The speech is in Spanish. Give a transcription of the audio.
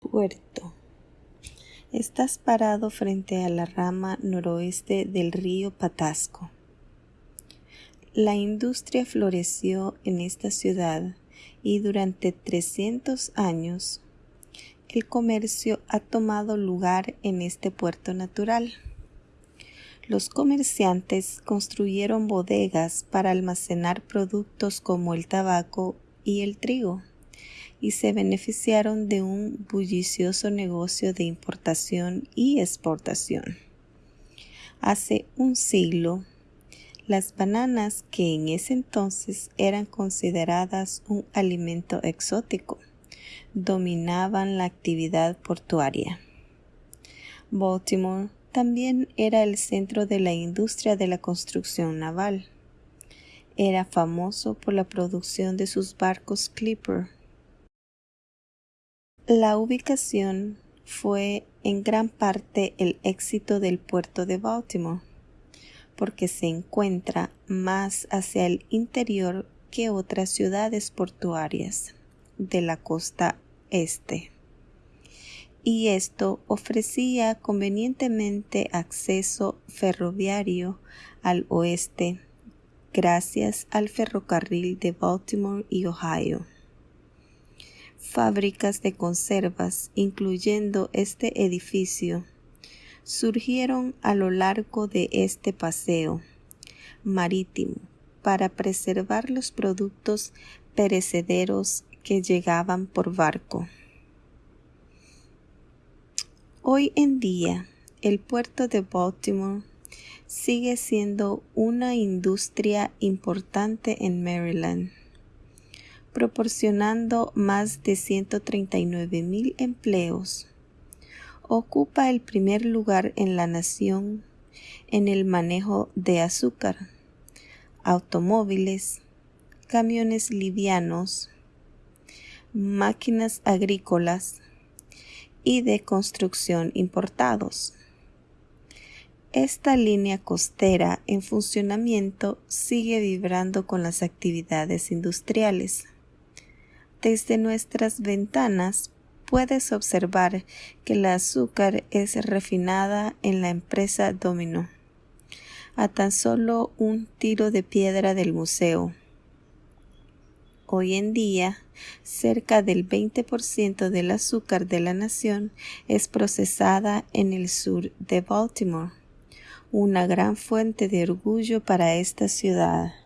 Puerto. Estás parado frente a la rama noroeste del río Patasco. La industria floreció en esta ciudad y durante 300 años el comercio ha tomado lugar en este puerto natural. Los comerciantes construyeron bodegas para almacenar productos como el tabaco y el trigo y se beneficiaron de un bullicioso negocio de importación y exportación. Hace un siglo, las bananas, que en ese entonces eran consideradas un alimento exótico, dominaban la actividad portuaria. Baltimore también era el centro de la industria de la construcción naval. Era famoso por la producción de sus barcos Clipper la ubicación fue en gran parte el éxito del puerto de Baltimore, porque se encuentra más hacia el interior que otras ciudades portuarias de la costa este. Y esto ofrecía convenientemente acceso ferroviario al oeste gracias al ferrocarril de Baltimore y Ohio fábricas de conservas, incluyendo este edificio, surgieron a lo largo de este paseo marítimo para preservar los productos perecederos que llegaban por barco. Hoy en día, el puerto de Baltimore sigue siendo una industria importante en Maryland proporcionando más de 139 mil empleos. Ocupa el primer lugar en la nación en el manejo de azúcar, automóviles, camiones livianos, máquinas agrícolas y de construcción importados. Esta línea costera en funcionamiento sigue vibrando con las actividades industriales. Desde nuestras ventanas puedes observar que el azúcar es refinada en la empresa Domino, a tan solo un tiro de piedra del museo. Hoy en día, cerca del 20% del azúcar de la nación es procesada en el sur de Baltimore, una gran fuente de orgullo para esta ciudad.